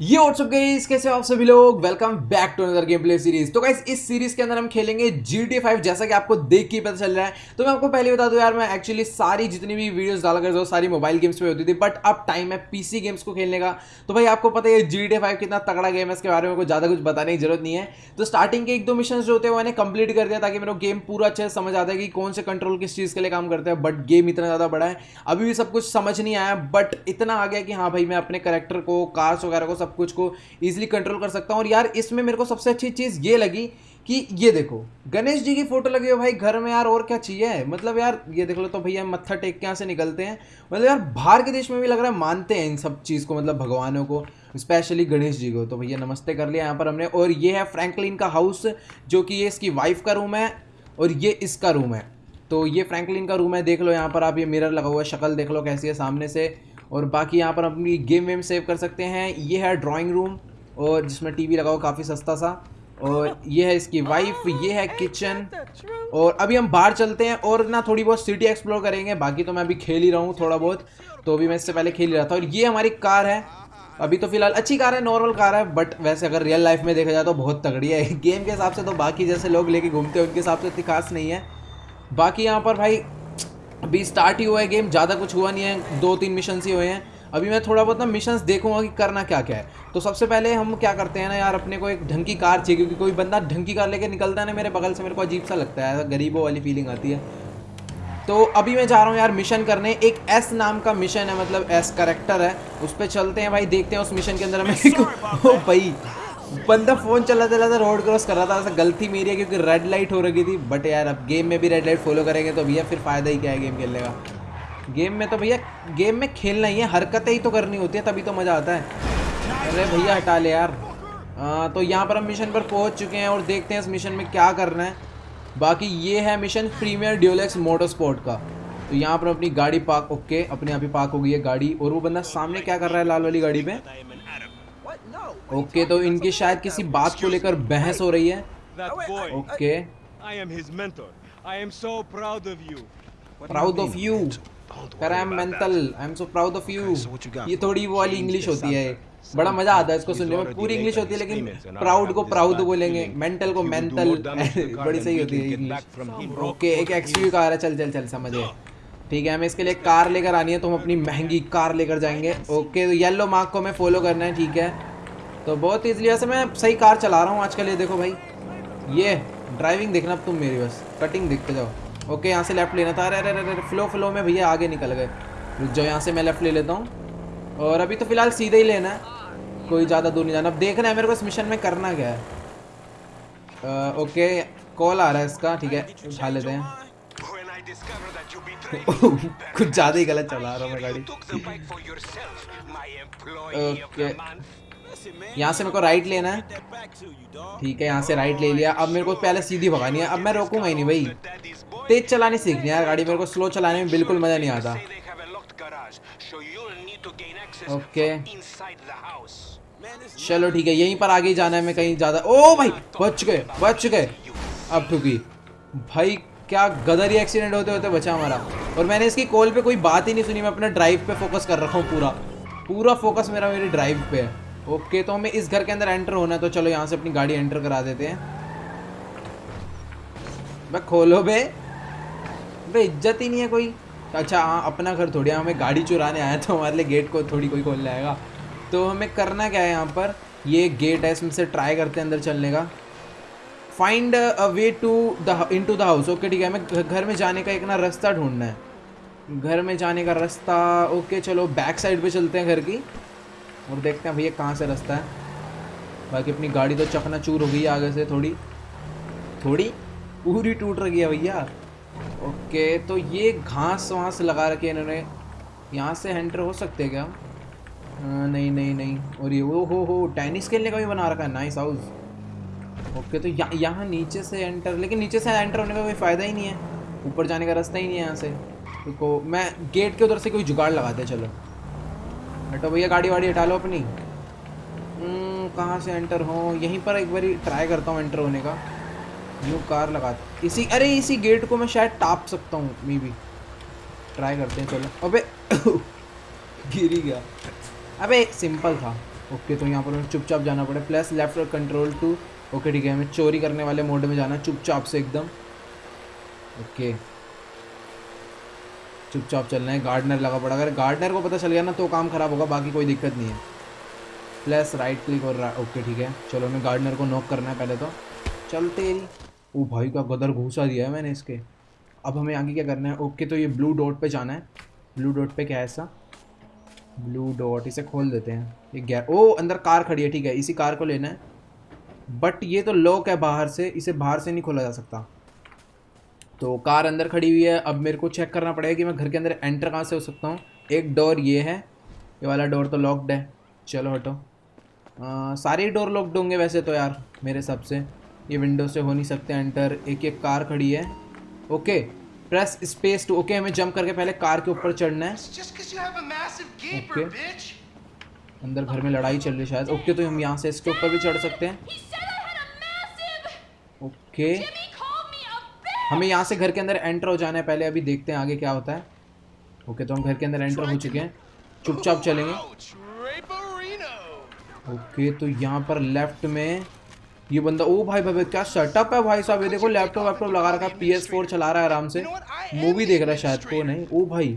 ये WhatsApp guys कैसे आप सभी लोग? Welcome back to another game play series तो गाइस इस सीरीज़ के अंदर हम खेलेंगे GTA 5 जैसा कि आपको देख के पता चल रहा है। तो मैं आपको पहले बता दूँ यार, मैं एक्चुअली सारी जितनी भी वीडियोस डाला करता हूँ, सारी मोबाइल गेम्स पे होती थी बट अब टाइम है पीसी गेम्स को खेलने का। तो भाई, आपको पता है GTA 5 कितना तगड़ा गेम है, इसके बारे में ज़्यादा कुछ बताने की ज़रूरत नहीं है। तो स्टार्टिंग के एक दो मिशन जो होते हैं मैंने कंप्लीट कर दिया ताकि मेरे को गेम पूरा अच्छे से समझ आता है कि कौन से कंट्रोल किस चीज़ के लिए काम करते हैं। बट गेम इतना ज़्यादा बड़ा है, अभी भी सब कुछ समझ नहीं आया बट इतना आ गया कि हाँ भाई, मैं अपने करेक्टर को कार्स वगैरह को सब कुछ को ईजिली कंट्रोल कर सकता हूँ। और यार, इसमें मेरे को सबसे अच्छी चीज़ ये लगी कि ये देखो, गणेश जी की फ़ोटो लगी हो भाई, घर में यार और क्या चाहिए? मतलब यार, ये देख लो तो भैया मत्था टेक के यहाँ से निकलते हैं। मतलब यार, बाहर के देश में भी लग रहा है मानते हैं इन सब चीज़ को मतलब भगवानों को स्पेशली गणेश जी को। तो भैया, नमस्ते कर लिया यहाँ पर हमने। और ये है फ्रैंकलिन का हाउस जो कि ये इसकी वाइफ का रूम है, और ये इसका रूम है। तो ये फ्रैंकलिन का रूम है, देख लो यहाँ पर आप, ये मिरर लगा हुआ है, शक्ल देख लो कैसी है सामने से। और बाकी यहाँ पर अपनी गेम वेम सेव कर सकते हैं। ये है ड्राइंग रूम और जिसमें टीवी लगा हुआ काफ़ी सस्ता सा। और ये है इसकी वाइफ ये है किचन और अभी हम बाहर चलते हैं और ना थोड़ी बहुत सिटी एक्सप्लोर करेंगे। बाकी तो मैं अभी खेल ही रहा हूँ थोड़ा बहुत तो अभी मैं इससे पहले खेल ही रहा था। और ये हमारी कार है। अभी तो फ़िलहाल अच्छी कार है नॉर्मल कार है बट वैसे अगर रियल लाइफ में देखा जाए तो बहुत तगड़ी है। गेम के हिसाब से तो बाकी जैसे लोग लेके घूमते हैं, उनके हिसाब से इतनी खास नहीं है। बाकी यहाँ पर भाई अभी स्टार्ट ही हुआ है गेम ज़्यादा कुछ हुआ नहीं है दो तीन मिशन ही हुए हैं। अभी मैं थोड़ा बहुत ना मिशंस देखूँगा कि करना क्या क्या है। तो सबसे पहले हम क्या करते हैं ना यार अपने को एक ढंग की कार चाहिए क्योंकि कोई बंदा ढंग की कार लेके निकलता है ना मेरे बगल से मेरे को अजीब सा लगता है गरीबों वाली फीलिंग आती है। तो अभी मैं जा रहा हूँ यार मिशन करने एक एस नाम का मिशन है मतलब एस करेक्टर है उस पर चलते हैं भाई देखते हैं उस मिशन के अंदर हमें ओ भाई। बंदा फ़ोन चला चलाता रोड क्रॉस कर रहा था ऐसा गलती मेरी है क्योंकि रेड लाइट हो रही थी बट यार अब गेम में भी रेड लाइट फॉलो करेंगे तो भैया फिर फ़ायदा ही क्या है गेम खेलने का? गेम में तो भैया गेम में खेलना ही है हरकतें ही तो करनी होती है तभी तो मज़ा आता है। अरे भैया हटा ले यार। आ, तो यहाँ पर हम मिशन पर पहुँच चुके हैं और देखते हैं इस मिशन में क्या करना है। बाकी ये है mission premiere Dulux motor sport का। तो यहाँ पर अपनी गाड़ी पार्क ओके अपने यहाँ पे पार्क हो गई है गाड़ी। और वो बंदा सामने क्या कर रहा है लाल वाली गाड़ी पे? ओके तो इनकी शायद किसी बात को लेकर बहस हो रही है। ओके प्राउड ऑफ़ यू कर I am mental I am so proud of you ये थोड़ी वो वाली इंग्लिश होती है। बड़ा मज़ा आता है इसको सुनने में। पूरी इंग्लिश होती है लेकिन प्राउड को प्राउड बोलेंगे। मेंटल को मेंटल बड़ी सही होती है इंग्लिश ओके एक एक्सयू कार है चल चल चल समझे ठीक है हमें इसके लिए कार लेकर आनी है तो हम अपनी महँगी कार लेकर जाएँगे। ओके तो येलो मार्क को हमें फॉलो करना है ठीक है। तो बहुत ईजिली वैसे मैं सही कार चला रहा हूँ आजकल, ये देखो भाई। ये ड्राइविंग देखना अब तुम मेरी बस। कटिंग देखते जाओ। ओके यहाँ से लेफ़्ट लेना था। अरे अरे अरे फ्लो फ्लो में भैया आगे निकल गए। रुक जाओ, यहाँ से मैं लेफ़्ट ले लेता हूँ। और अभी तो फ़िलहाल सीधे ही लेना है। कोई ज़्यादा दूर नहीं जाना। अब देखना है, मेरे को इस मिशन में करना क्या है। ओके कॉल आ रहा है इसका, ठीक है। उठा लेते हैं। कुछ ज़्यादा ही गलत चला रहा हूँ मैं गाड़ी। ओके यहाँ से मेरे को राइट लेना है। ठीक है, यहाँ से राइट ले लिया। अब मेरे को पहले सीधी भगानी है। अब मैं रोकूँगा ही नहीं भाई। तेज चलानी सीखनी है गाड़ी। मेरे को स्लो चलाने में बिल्कुल मज़ा नहीं आता। ओके चलो ठीक है, यहीं पर आगे जाना है मैं कहीं ज़्यादा। ओ भाई, बच गए बच गए। अब ठुकी। भाई, क्या गदर ही एक्सीडेंट होते होते बचा हमारा। और मैंने इसकी कॉल पे कोई बात ही नहीं सुनी। मैं अपने ड्राइव पे फोकस कर रखा हूँ पूरा। पूरा फोकस मेरा मेरी ड्राइव पे है। ओके तो हमें इस घर के अंदर एंटर होना है तो चलो यहाँ से अपनी गाड़ी एंटर करा देते हैं। भाई खोलो बे। बे, इज़्ज़त ही नहीं है कोई। अच्छा हाँ अपना घर थोड़ी हमें गाड़ी चुराने आया तो हमारे लिए गेट को थोड़ी कोई खोल लाएगा तो हमें करना क्या है यहाँ पर? ये गेट है, इसमें से ट्राई करते हैं अंदर चलने का। Find a way to the into the house okay ठीक है, हमें घर में जाने का एक ना रास्ता ढूंढना है। घर में जाने का रास्ता ओके चलो बैक साइड पे चलते हैं घर की। और देखते हैं भैया कहाँ से रास्ता है। बाकी अपनी गाड़ी तो चकना चूर हो गई है आगे से थोड़ी। थोड़ी? पूरी टूट रही है भैया। ओके तो ये घास वास लगा रखे इन्होंने। यहाँ से एंटर हो सकते हैं क्या? आ, नहीं नहीं नहीं। और ये वो हो हो टेनिस खेलने का भी बना रखा है। नाइस हाउस ओके तो यहाँ यहाँ नीचे से एंटर लेकिन नीचे से एंटर होने का कोई फ़ायदा ही नहीं है। ऊपर जाने का रास्ता ही नहीं है यहाँ से। तो मैं गेट के उधर से कोई जुगाड़ लगाते चलो। हटो भैया गाड़ी वाड़ी हटा लो अपनी। कहाँ से एंटर हो? यहीं पर एक बार ट्राई करता हूँ एंटर होने का। न्यू कार लगा इसी, अरे इसी गेट को मैं शायद टाप सकता हूँ मे भी ट्राई करते हैं, चलो। अबे, गिर ही गया। अबे सिंपल था। ओके तो यहाँ पर चुपचाप जाना पड़े। Plus left control to okay ठीक है, हमें चोरी करने वाले मोड में जाना चुपचाप से एकदम। ओके चुपचाप चलना है। गार्डनर लगा पड़ा। अगर गार्डनर को पता चल गया ना तो काम खराब होगा, बाकी कोई दिक्कत नहीं है। प्लस राइट क्लिक और ओके ठीक है। चलो, हमें गार्डनर को नॉक करना है पहले तो। चलते ही। ओ भाई का गदर घूसा दिया है मैंने इसके। अब हमें आगे क्या करना है? ओके तो ये ब्लू डॉट पे जाना है। ब्लू डॉट पे क्या है ऐसा? ब्लू डॉट इसे खोल देते हैं। ये गैर ओ, अंदर कार खड़ी है, ठीक है। इसी कार को लेना है। बट ये तो लॉक है बाहर से। इसे बाहर से नहीं खोला जा सकता। तो कार अंदर खड़ी हुई है। अब मेरे को चेक करना पड़ेगा कि मैं घर के अंदर एंटर कहाँ से हो सकता हूँ। एक डोर ये है। ये वाला डोर तो लॉक्ड है। चलो हटो। सारे डोर लॉक्ड होंगे वैसे तो यार मेरे हिसाब से। ये विंडो से हो नहीं सकते एंटर एक एक कार खड़ी है। Okay press space to okay हमें जंप करके पहले कार के ऊपर चढ़ना है। ओके अंदर घर में लड़ाई चल रही है शायद। ओके तो हम यहाँ से इसके ऊपर भी चढ़ सकते हैं। ओके हमें यहाँ से घर के अंदर एंटर हो जाना है। पहले अभी देखते हैं आगे क्या होता है। ओके तो हम घर के अंदर एंटर हो चुके हैं। चुपचाप चलेंगे। ओके तो यहाँ पर लेफ़्ट में ये बंदा, ओ भाई भाई भाई, क्या सेटअप है भाई साहब? ये देखो लैपटॉप वैपटॉप लगा रखा है पी एस फोर चला रहा है आराम से। मूवी देख रहा है शायद को नहीं। ओ भाई,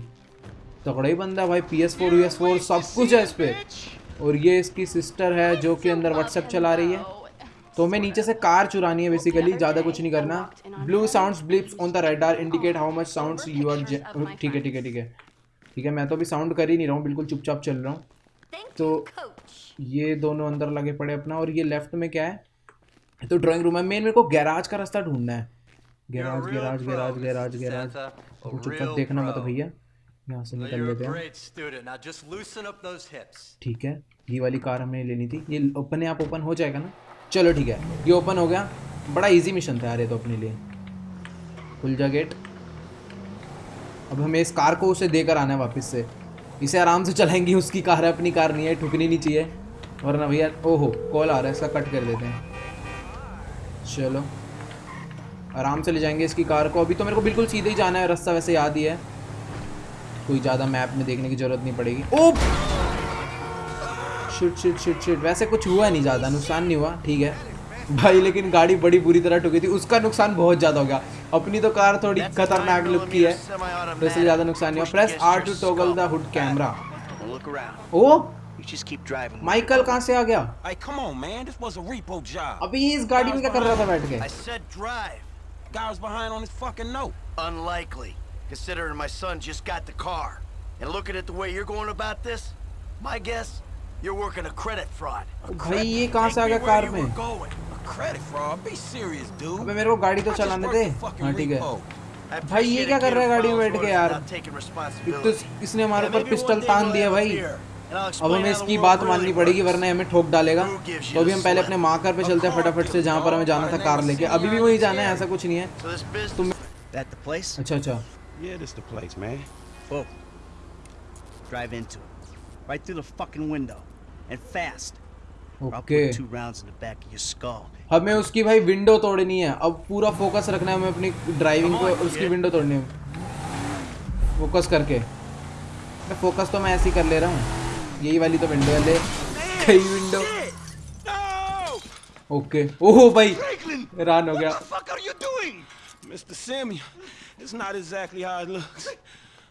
तगड़ा ही बंदा भाई P S four U S four सब कुछ है इस पर और ये इसकी सिस्टर है जो कि अंदर व्हाट्सएप चला रही है। तो हमें नीचे से कार चुरानी है बेसिकली ज़्यादा कुछ नहीं करना। Blue sounds blips on the radar indicate how much sounds you are ठीक है ठीक है ठीक है। ठीक है मैं तो अभी साउंड कर ही नहीं रहा हूँ बिल्कुल चुपचाप चल रहा हूँ। तो ये दोनों अंदर लगे पड़े अपना और ये लेफ़्ट में क्या है? तो ड्राइंग रूम है। मेन मेरे को गैराज का रास्ता ढूंढना है। Garage garage garage garage garage चुपचाप देखना मत भैया। यहाँ से निकल लेते हैं। ठीक है ये वाली कार हमें लेनी थी। ये अपने आप ओपन हो जाएगा ना? चलो ठीक है, ये ओपन हो गया। बड़ा इजी मिशन था यार ये तो अपने लिए। खुल जा गेट अब हमें इस कार को उसे देकर आना है वापस से। इसे आराम से चलाएँगे, उसकी कार है, अपनी कार नहीं है, ठुकनी नहीं चाहिए। वरना भैया, ओहो कॉल आ रहा है, इसका कट कर देते हैं। चलो। आराम से ले जाएँगे इसकी कार को। अभी तो मेरे को बिल्कुल सीधे ही जाना है, रास्ता वैसे याद ही है। कोई ज़्यादा मैप में देखने की ज़रूरत नहीं पड़ेगी। Oh shit shit shit shit वैसे कुछ हुआ नहीं ज़्यादा नुकसान नहीं हुआ ठीक है। भाई लेकिन गाड़ी बड़ी बुरी तरह ठुकी थी उसका नुकसान बहुत ज़्यादा हो गया। अपनी तो कार थोड़ी खतरनाक लुक की है वैसे ज़्यादा नुकसान नहीं हुआ। Press R to toggle the hood camera oh? Michael कहाँ से आ गया? अभी इस गाड़ी में क्या कर रहा था बैठ के? Guy was behind on his fucking note. Unlikely, considering my son just got the car. And looking at the way you're going about this, my guess, you're working a credit fraud. भाई ये कहाँ से आ गया car में? Credit fraud? Be serious, dude. अबे मेरे को गाड़ी तो चलाने दे। हाँ ठीक है। भाई ये क्या कर रहा है गाड़ी में बैठ के यार? तो इसने हमारे ऊपर पिस्टल तान दिया भाई। अब हमें इसकी बात माननी पड़ेगी वरना हमें ठोक डालेगा तो अभी हम पहले अपने माँ मार्कर पे चलते हैं फटाफट से जहाँ पर हमें जाना था कार लेके अभी भी वही जाना है ऐसा कुछ नहीं है तुम अच्छा अच्छा Yeah, this the place, man. Whoa. Drive into it. Right through the fucking window. and fast. Okay. हमें उसकी भाई विंडो तोड़नी है। अब पूरा फोकस रखना है हमें अपनी ड्राइविंग पे उसकी विंडो तोड़नी है। फोकस करके। मैं फोकस तो मैं ऐसे ही कर ले रहा हूँ। यही वाली तो विंडो है ले। कई विंडो ओके ओहो भाई। रान हो गया। Mr. Samuel, it's not exactly how it looks.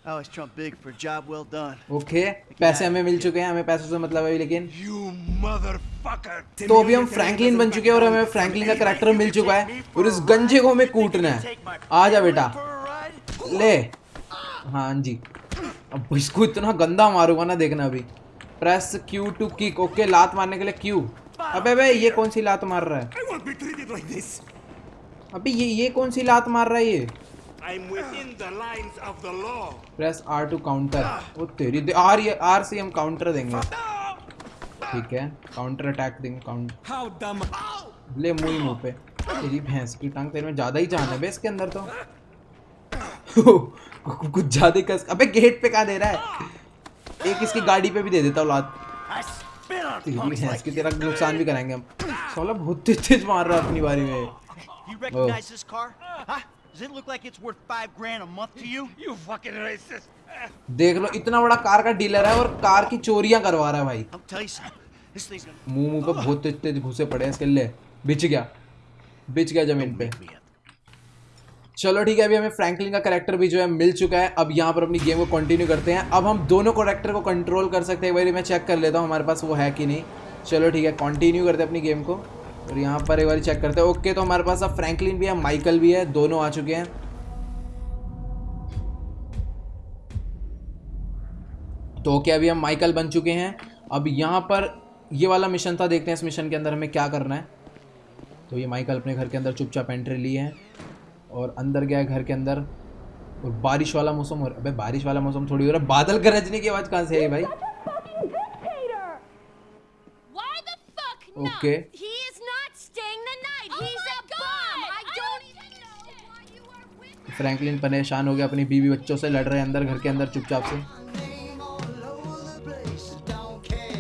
I always trump big for a job well done. Okay पैसे हमें मिल चुके हैं हमें पैसों से मतलब है लेकिन तो अभी हम फ्रैंकलिन बन चुके हैं और हमें फ्रैंकलिन का करेक्टर मिल चुका है और इस गंजे को हमें कूटना है। आ जा बेटा। ले। हाँ जी। अब इसको इतना गंदा मारूँगा ना देखना अभी। Press Q to kick okay लात मारने के लिए क्यू अबे बे ये कौन सी लात मार रहा है. अभी ये ये कौन सी लात मार रहा है ये? I'm within the lines of the law. Press R to counter वो तेरी दे, आर ये आर से हम काउंटर देंगे। ठीक है? काउंटर अटैक देंगे काउंटर How dumb. ले मुँह मुँह पे। तेरी भैंस की टांग तेरे में ज़्यादा ही जान है बे इसके अंदर तो। कुछ ज़्यादा ही कस अबे गेट पे कहाँ दे रहा है? एक इसकी गाड़ी पे भी दे देता हूँ लात। I spit on तेरी भैंस की तेरा नुकसान भी कराएँगे हम। साला बहुत तेज तेज मार रहा है अपनी बारी में। Does it look like it's worth five grand a month to you? You fucking racist. देख लो इतना बड़ा कार का डीलर है और कार की चोरियाँ करवा रहा है भाई। मुँह मुँह पे बहुत तेज घुसे पड़े हैं इसके लिए। बिछ गया बिछ गया ज़मीन पे। चलो ठीक है अभी हमें फ्रैंकलिन का करेक्टर भी जो है मिल चुका है। अब यहाँ पर अपनी गेम को कंटिन्यू करते हैं। अब हम दोनों करेक्टर को कंट्रोल कर सकते हैं। बार मैं चेक कर लेता हूँ हमारे पास वो है कि नहीं। चलो ठीक है कंटिन्यू करते हैं अपनी गेम को। और यहाँ पर एक बार चेक करते हैं। ओके तो हमारे पास अब फ्रैंकलिन भी है माइकल भी है दोनों आ चुके हैं। तो ओके अभी हम माइकल बन चुके हैं। अब यहाँ पर ये वाला मिशन था देखते हैं इस मिशन के अंदर हमें क्या करना है। तो ये माइकल अपने घर के अंदर चुपचाप एंट्री ली है और अंदर गया है घर के अंदर। और बारिश वाला मौसम हो रहा अबे बारिश वाला मौसम थोड़ी हो रहा है। बादल गरजने की आवाज़ कहाँ से आई भाई? Not? Okay. फ्रैंकलिन परेशान हो गया अपनी बीवी बच्चों से लड़ रहे हैं अंदर घर के अंदर चुपचाप से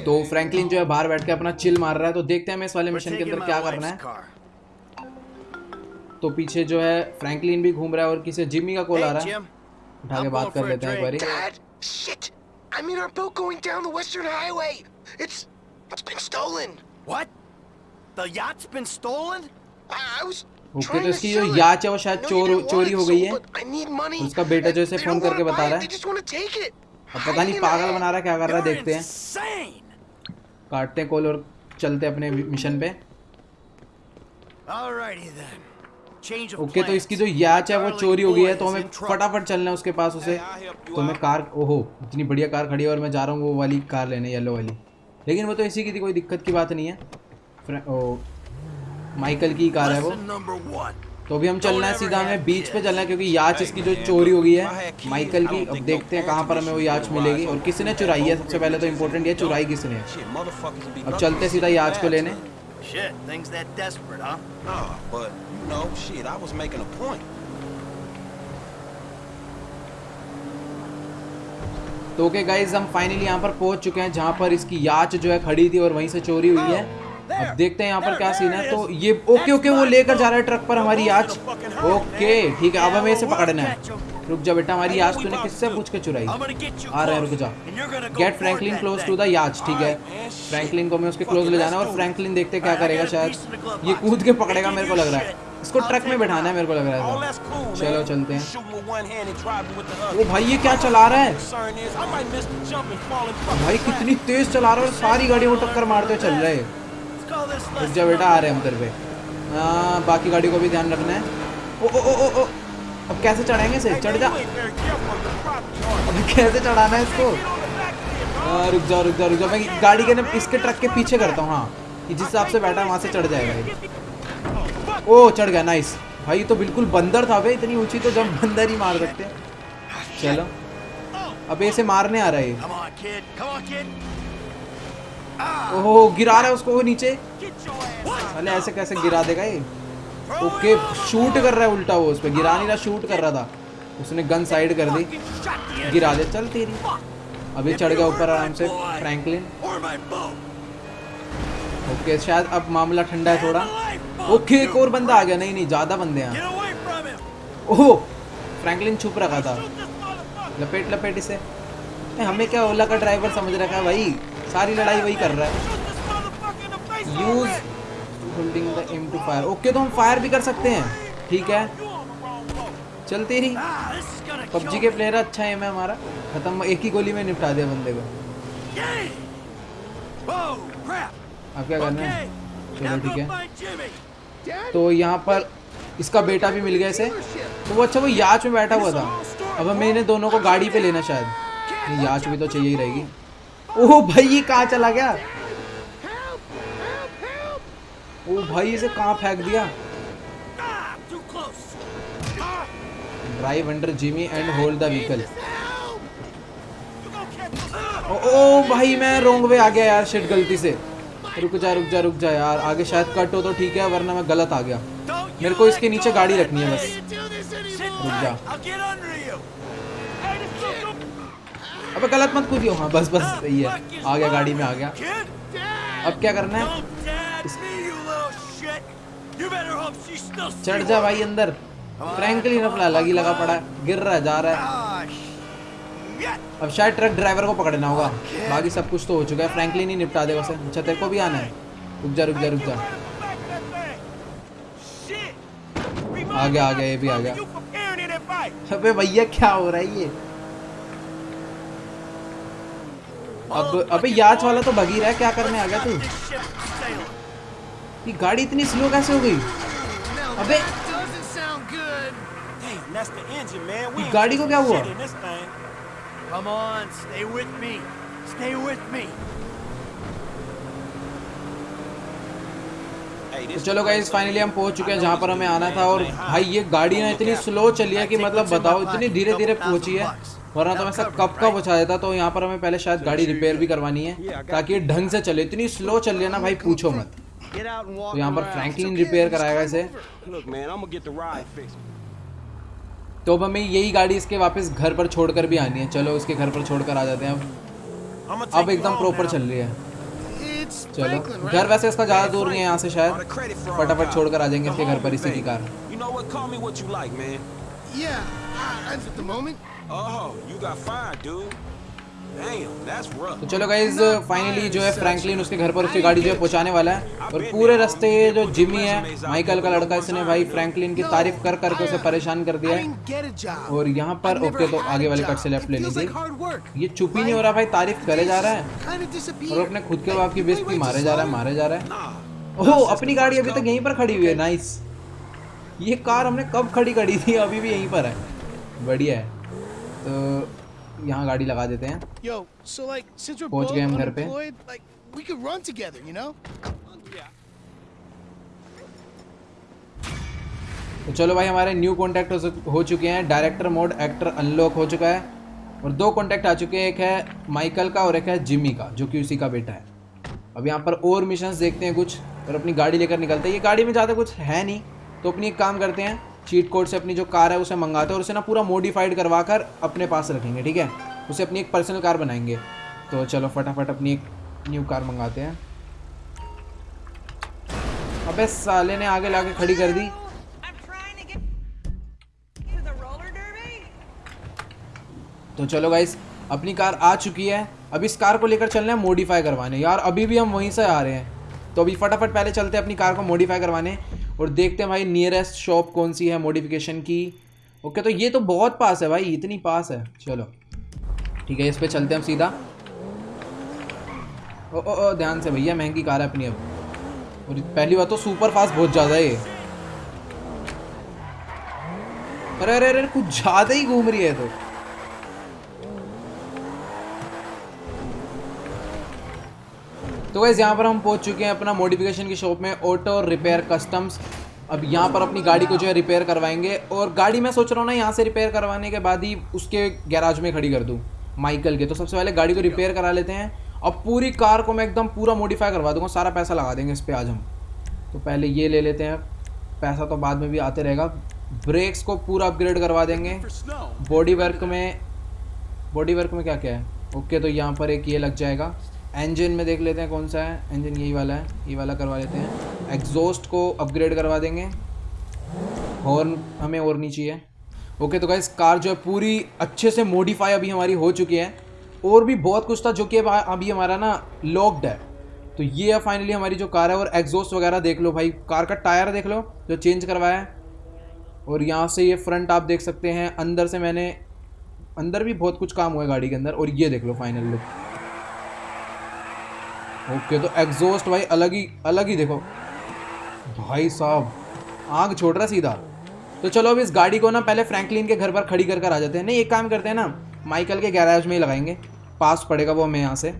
तो फ्रैंकलिन जो है बाहर बैठ के अपना चिल मार रहा है तो देखते हैं हमें इस वाले मिशन के अंदर क्या करना है तो पीछे जो है फ्रैंकलिन भी घूम रहा है और किसी जिम्मी का कॉल आ रहा है उठा के बात कर लेते हैं एक बारी shit! I'm in our boat going down the Western Highway. It's it's been stolen. What? The yacht's been stolen? I, I was okay तो इसकी जो याच है वो शायद चोर चोरी हो गई है. उसका बेटा जो इसे फ़ोन करके बता रहा है. अब पता नहीं पागल बना रहा है क्या कर रहा है देखते हैं। काटते हैं कॉल और चलते हैं अपने मिशन पे. ओके तो इसकी जो याच है वो चोरी हो गई है तो हमें फटाफट चलना है उसके पास उसे। तो मैं कार ओहो इतनी बढ़िया कार खड़ी है और मैं जा रहा हूँ वो वाली कार लेने येलो वाली। लेकिन वो तो इसी की थी कोई दिक्कत की बात नहीं है। ओ, माइकल की कार है वो। तो अभी हम चलना है सीधा हमें बीच पे चलना है क्योंकि याच इसकी जो चोरी हो गई है माइकल की। अब देखते हैं कहाँ पर हमें वो याच मिलेगी और किसने चुराई है सबसे पहले तो इम्पोर्टेंट ये चुराई किसने अब चलते सीधा याच को लेने. Shit, things that desperate, huh? Nah, but you know, shit, I was making a point. तो ओके गाइज़ हम फाइनली यहाँ पर पहुँच चुके हैं जहाँ पर इसकी याच जो है खड़ी थी और वहीं से चोरी हुई है। अब देखते हैं यहाँ पर क्या सीन है। तो ये ओके ओके वो लेकर जा रहा है ट्रक पर हमारी याच ओके ठीक है अब हमें इसे पकड़ना है। रुक जा बेटा हमारी याच तूने किससे पूछ के चुराई? आ रहा है रुक जा। Get Franklin close to the yacht ठीक है। फ्रैंकलिन को मैं उसके क्लोज ले जाना है और फ्रैंकलिन देखते क्या करेगा शायद। ये कूद के पकड़ेगा मेरे को लग रहा है। इसको ट्रक में बैठाना है मेरे को लग रहा है। Cool, चलो चलते हैं। ओ भाई ये क्या चला रहा है. भाई कितनी तेज चला रहा है और सारी गाड़ी वो टक्कर मारते चल रहे हैं रुक जा बेटा आ रहे हैं हम तेरे पे। हाँ बाकी गाड़ी को भी ध्यान रखना है। ओ ओ ओ ओ ओ। अब कैसे चढ़ाएँगे इसे? चढ़ जा? अब कैसे चढ़ाना है इसको? रुक जा रुक जा रुक जा। मैं गाड़ी के ना इसके ट्रक के पीछे करता हूँ हाँ। कि जिस हिसाब से बैठा वहाँ से चढ़ जाएगा ये ओ चढ़ गया नाइस भाई ये तो बिल्कुल बंदर था भाई इतनी ऊँची तो जब बंदर ही मार सकते चलो। अब इसे मारने आ रहा है ओहो, गिरा रहा है उसको नीचे। अरे, ऐसे कैसे गिरा देगा ये? ओके शूट कर रहा है उल्टा वो उस पर गिरा नहीं रहा शूट कर रहा था। उसने गन साइड कर दी। गिरा दे, चल तेरी। अभी चढ़ गया ऊपर आराम से फ्रैंकलिन. ओके, शायद अब मामला ठंडा है थोड़ा। ओके, एक और बंदा आ गया। नहीं नहीं, ज़्यादा बंदे हैं. ओहो फ्रैंकलिन छुप रखा था। लपेट लपेट इसे। हमें क्या ओला का ड्राइवर समझ रखा है भाई? सारी लड़ाई वही कर रहा है। Use holding the M to fire okay तो हम फायर भी कर सकते हैं। ठीक है। चल तेरी this is gonna पबजी के प्लेयर अच्छा है मैं हमारा। खत्म। एक ही गोली में निपटा दिया बंदे को. अब क्या करना है? चलो ठीक है। तो यहाँ पर इसका बेटा भी मिल गया इसे। तो वो अच्छा वो याच में बैठा हुआ था। अब इन्हें दोनों को गाड़ी पे लेना शायद। याच भी तो चाहिए ही रहेगी। ओह भाई, ये कहाँ चला गया ओ भाई, इसे कहाँ फेंक दिया. Drive under Jimmy and hold the vehicle? ओ भाई, मैं रोंग वे आ गया यार शिट गलती से रुक जा रुक जा रुक जा यार, आगे शायद कट हो तो ठीक है, वरना मैं गलत आ गया मेरे को इसके नीचे गाड़ी रखनी है बस. रुक जा अबे गलत मत कूदियो। हाँ बस बस, सही है। आ गया गाड़ी में, आ गया। अब क्या करना है? चढ़ जा भाई अंदर। फ्रैंकलिन अपना अलग ही लगा पड़ा है। गिर रहा है, जा रहा है। अब शायद ट्रक ड्राइवर को पकड़ना होगा। बाकी सब कुछ तो हो चुका है। फ्रैंकलिन ही निपटा देगा उसे। अच्छा तेरे को भी आना है। रुक जा रुक जा रुक जा। आ गया आ गया, ये भी आ गया। अबे भैया, क्या हो रहा है ये? अब अबे याच वाला तो भगी रहा है क्या करने आ गया तू. ये गाड़ी इतनी स्लो कैसे हो गई अबे ain't गाड़ी को क्या हुआ? Come on, stay with me. Stay with me. तो चलो गाइस फाइनली हम पहुँच चुके हैं जहाँ पर हमें आना था और भाई ये गाड़ी ना इतनी स्लो चली है कि मतलब बताओ इतनी धीरे धीरे पहुँची है वरना तो मैं सब कब का पहुँचा देता तो यहाँ पर हमें पहले शायद गाड़ी रिपेयर भी करवानी है ताकि ढंग से चले। इतनी स्लो चल रही है ना भाई पूछो मत। तो यहाँ पर फ्रैंकलिन रिपेयर कराएगा इसे. तो अब हमें यही गाड़ी इसके वापस घर पर छोड़कर भी आनी है। चलो उसके घर पर छोड़कर आ जाते हैं अब। अब एकदम प्रॉपर चल रही है। चलो घर वैसे इसका ज़्यादा दूर नहीं है यहाँ से शायद। फटाफट. छोड़कर आ जाएँगे इसके घर पर इसी की. कार। Oh. तो चलो गाइज़ फाइनली जो है फ्रैंकलिन उसके घर पर उसकी गाड़ी जो है पहुँचाने वाला है। और पूरे रास्ते जो जिमी है माइकल का लड़का इसने भाई फ्रैंकलिन की तारीफ़ कर करके उसे परेशान कर दिया। है. और यहाँ पर ओके तो आगे वाले. कट से लेफ़्ट लेनी hard work. ये चुप ही नहीं हो रहा भाई तारीफ़ करे जा रहा है। और अपने खुद के बाप की wait, मारे जा रहा है मारे जा रहा है। ओह अपनी गाड़ी अभी तक यहीं पर खड़ी हुई है नाइस ये कार हमने कब खड़ी करी थी अभी भी यहीं पर है। बढ़िया है। तो यहाँ गाड़ी लगा देते हैं। Yo, so like, since we're पहुँच गए हम घर पे। like, we could run together, you know? तो चलो भाई हमारे न्यू कॉन्टैक्ट हो, चुके हैं। डायरेक्टर मोड एक्टर अनलॉक हो चुका है। और दो कॉन्टैक्ट आ चुके हैं। एक है माइकल का और एक है जिमी का जो कि उसी का बेटा है। अब यहाँ पर और मिशंस देखते हैं कुछ। और अपनी गाड़ी लेकर निकलते हैं। ये गाड़ी में ज़्यादा कुछ है नहीं। तो अपनी एक काम करते हैं। चीट कोड से अपनी जो कार है उसे मंगाते हैं और उसे ना पूरा मॉडिफाइड करवा कर अपने पास रखेंगे, ठीक है? उसे अपनी एक पर्सनल कार बनाएँगे। तो चलो फटाफट अपनी एक न्यू कार मंगाते हैं। अबे साले ने आगे लाके खड़ी कर दी. तो चलो गाइस अपनी कार आ चुकी है। अब इस कार को लेकर चलना है मॉडिफाई करवाने। यार, अभी भी हम वहीं से आ रहे हैं। तो अभी फटाफट पहले चलते हैं अपनी कार को मॉडिफाई करवाने। और देखते हैं भाई नियरेस्ट शॉप कौन सी है मॉडिफिकेशन की? ओके तो ये तो बहुत पास है भाई, इतनी पास है। चलो, ठीक है, इस पर चलते हैं हम सीधा। ओ ओ ओ, ध्यान से भैया, महँगी कार है अपनी अब। और पहली बात तो सुपर फास्ट बहुत ज़्यादा है ये। अरे अरे अरे, कुछ ज़्यादा ही घूम रही है तो। तो वैसे यहाँ पर हम पहुँच चुके हैं अपना मॉडिफिकेशन की शॉप में ऑटो रिपेयर कस्टम्स अब यहाँ पर अपनी गाड़ी को जो है रिपेयर करवाएँगे और गाड़ी मैं सोच रहा हूँ ना, यहाँ से रिपेयर करवाने के बाद ही उसके गैराज में खड़ी कर दूँ माइकल के। तो सबसे पहले गाड़ी को रिपेयर करा लेते हैं। अब पूरी कार को मैं एकदम पूरा मॉडिफाई करवा दूँगा, सारा पैसा लगा देंगे इस पर आज हम। तो पहले ये ले लेते हैं। पैसा तो बाद में भी आते रहेगा। ब्रेक्स को पूरा अपग्रेड करवा देंगे। बॉडी वर्क में बॉडी वर्क में क्या क्या है? ओके तो यहाँ पर एक ये लग जाएगा। इंजन में देख लेते हैं कौन सा है। इंजन यही वाला है, ये वाला करवा लेते हैं। एग्जॉस्ट को अपग्रेड करवा देंगे। हॉर्न हमें और नहीं चाहिए। ओके तो गाइस कार जो है पूरी अच्छे से मॉडिफाई अभी हमारी हो चुकी है। और भी बहुत कुछ था जो कि अभी हमारा ना लॉक्ड है। तो ये है फाइनली हमारी जो कार है और एग्जॉस्ट वगैरह देख लो भाई। कार का टायर देख लो, जो चेंज करवाया है। और यहाँ से ये फ्रंट आप देख सकते हैं। अंदर से मैंने, अंदर भी बहुत कुछ काम हुआ है गाड़ी के अंदर। और ये देख लो फाइनल लुक ओके तो एग्जॉस्ट भाई अलग ही अलग ही देखो। भाई साहब, आग छोड़ रहा सीधा। तो चलो अब इस गाड़ी को ना पहले फ्रैंकलिन के घर पर खड़ी कर कर आ जाते हैं। नहीं, एक काम करते हैं ना माइकल के गैराज में ही लगाएँगे। पास पड़ेगा वो हमें यहाँ से।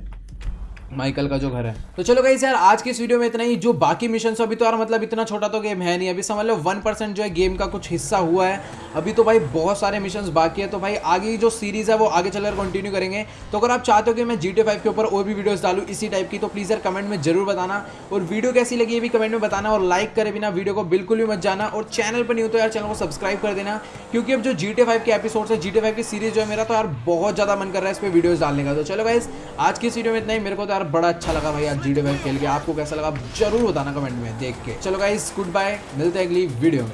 माइकल का जो घर है। तो चलो गाइस यार, आज की इस वीडियो में इतना ही। जो बाकी मिशन अभी तो यार मतलब इतना छोटा तो गेम है नहीं। अभी समझ लो वन परसेंट जो है गेम का कुछ हिस्सा हुआ है। अभी तो भाई बहुत सारे मिशन बाकी है। तो भाई आगे जो सीरीज़ है, वो आगे चलकर कंटिन्यू करेंगे। तो अगर आप चाहते हो कि मैं जी टी के ऊपर और भी वीडियोस डालूँ इसी टाइप की तो प्लीज़ यार कमेंट में ज़रूर बताना। और वीडियो कैसी लगी ये भी कमेंट में बताना। और लाइक करे बिना वीडियो को बिल्कुल भी मत जाना। और चैनल पर नहीं हो तो यार चैनल को सब्सक्राइब कर देना। क्योंकि अब जो जी टी के एपिसोड है जी टी की सीरीज़ जो है, मेरा तो यार बहुत ज़्यादा मन कर रहा है इस पर वीडियोस डालने का। तो चलो गाइस आज की इस वीडियो में इतना ही। मेरे को तो यार, बड़ा अच्छा लगा भाई आज जी टी खेल के। आपको कैसा लगा? ज़रूर बताना कमेंट में देख के। चलो गाइस गुड बाय मिलते हैं अगली वीडियो में।